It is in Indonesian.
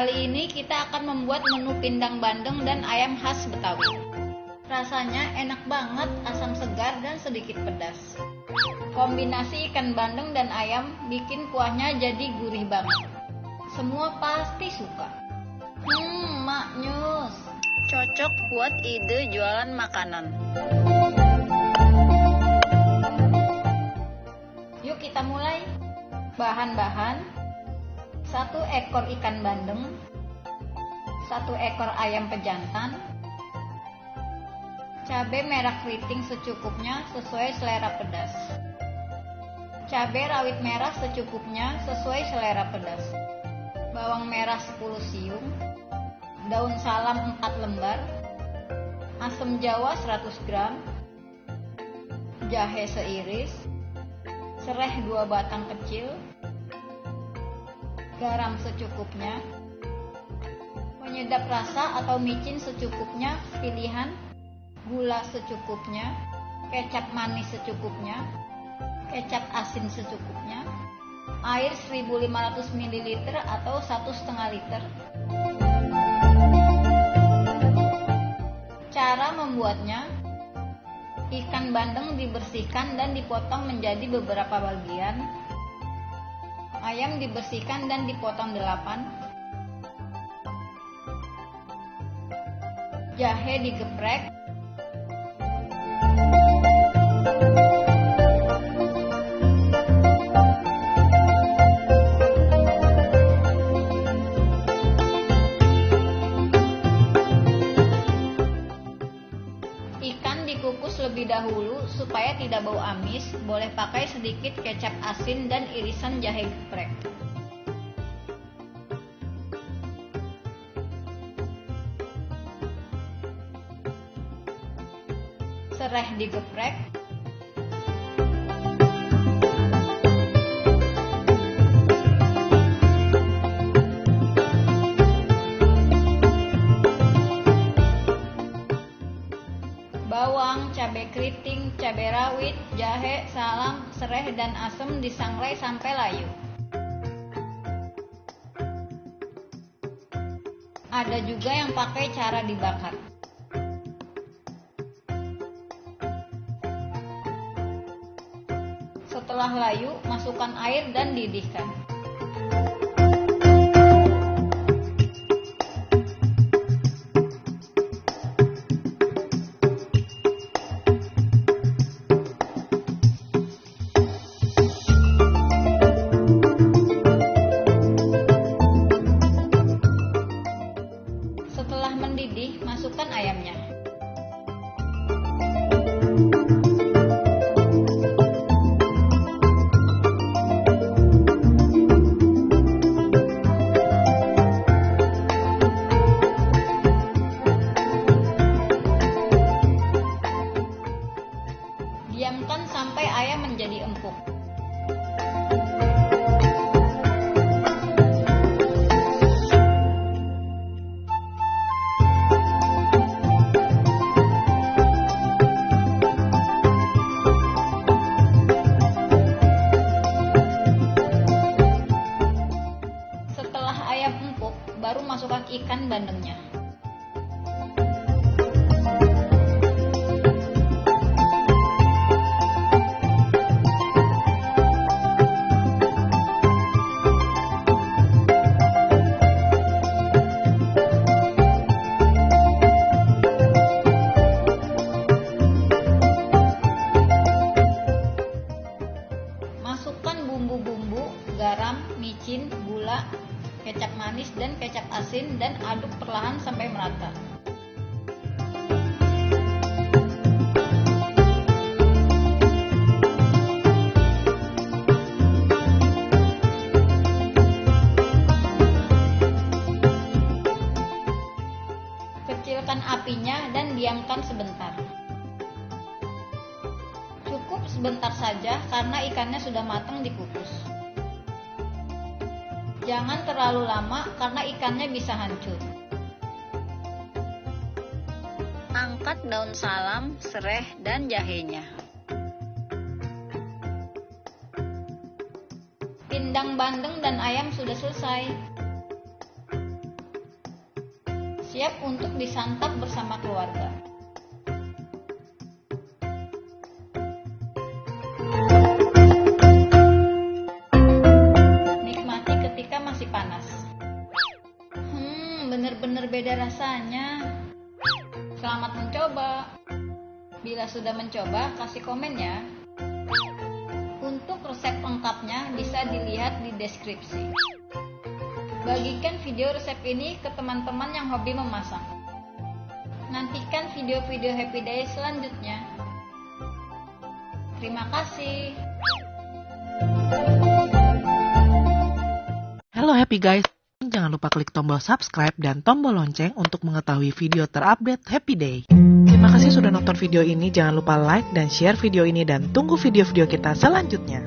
Kali ini kita akan membuat menu pindang bandeng dan ayam khas Betawi. Rasanya enak banget, asam segar dan sedikit pedas. Kombinasi ikan bandeng dan ayam bikin kuahnya jadi gurih banget. Semua pasti suka. Hmm, maknyus. Cocok buat ide jualan makanan. Yuk kita mulai. Bahan-bahan satu ekor ikan bandeng, satu ekor ayam pejantan, cabai merah keriting secukupnya sesuai selera pedas, cabai rawit merah secukupnya sesuai selera pedas, bawang merah 10 siung, daun salam 4 lembar, asam jawa 100 gram, jahe seiris, serai 2 batang kecil, garam secukupnya, penyedap rasa atau micin secukupnya, pilihan, gula secukupnya, kecap manis secukupnya, kecap asin secukupnya, air 1500 ml atau 1,5 liter. Cara membuatnya, ikan bandeng dibersihkan dan dipotong menjadi beberapa bagian, Ayam dibersihkan dan dipotong delapan. Jahe digeprek. Terlebih dahulu supaya tidak bau amis, boleh pakai sedikit kecap asin dan irisan jahe geprek. Serai digeprek, jahe, salam, serai, dan asam disangrai sampai layu. Ada juga yang pakai cara dibakar. Setelah layu, masukkan air dan didihkan. Masukkan ayamnya. Diamkan sampai ayam menjadi empuk. Masukkan bumbu-bumbu, garam, micin, gula, kecap manis dan kecap asin dan aduk perlahan sampai merata. Kecilkan apinya dan diamkan sebentar. Sebentar saja karena ikannya sudah matang dikukus. Jangan terlalu lama karena ikannya bisa hancur. Angkat daun salam, serai, dan jahenya. Pindang bandeng dan ayam sudah selesai. siap untuk disantap bersama keluarga. Bila sudah mencoba, kasih komen ya. Untuk resep lengkapnya bisa dilihat di deskripsi. Bagikan video resep ini ke teman-teman yang hobi memasak. Nantikan video-video Happy Day selanjutnya. Terima kasih. Halo happy guys, jangan lupa klik tombol subscribe dan tombol lonceng untuk mengetahui video terupdate Happy Day. Terima kasih sudah nonton video ini, jangan lupa like dan share video ini dan tunggu video-video kita selanjutnya.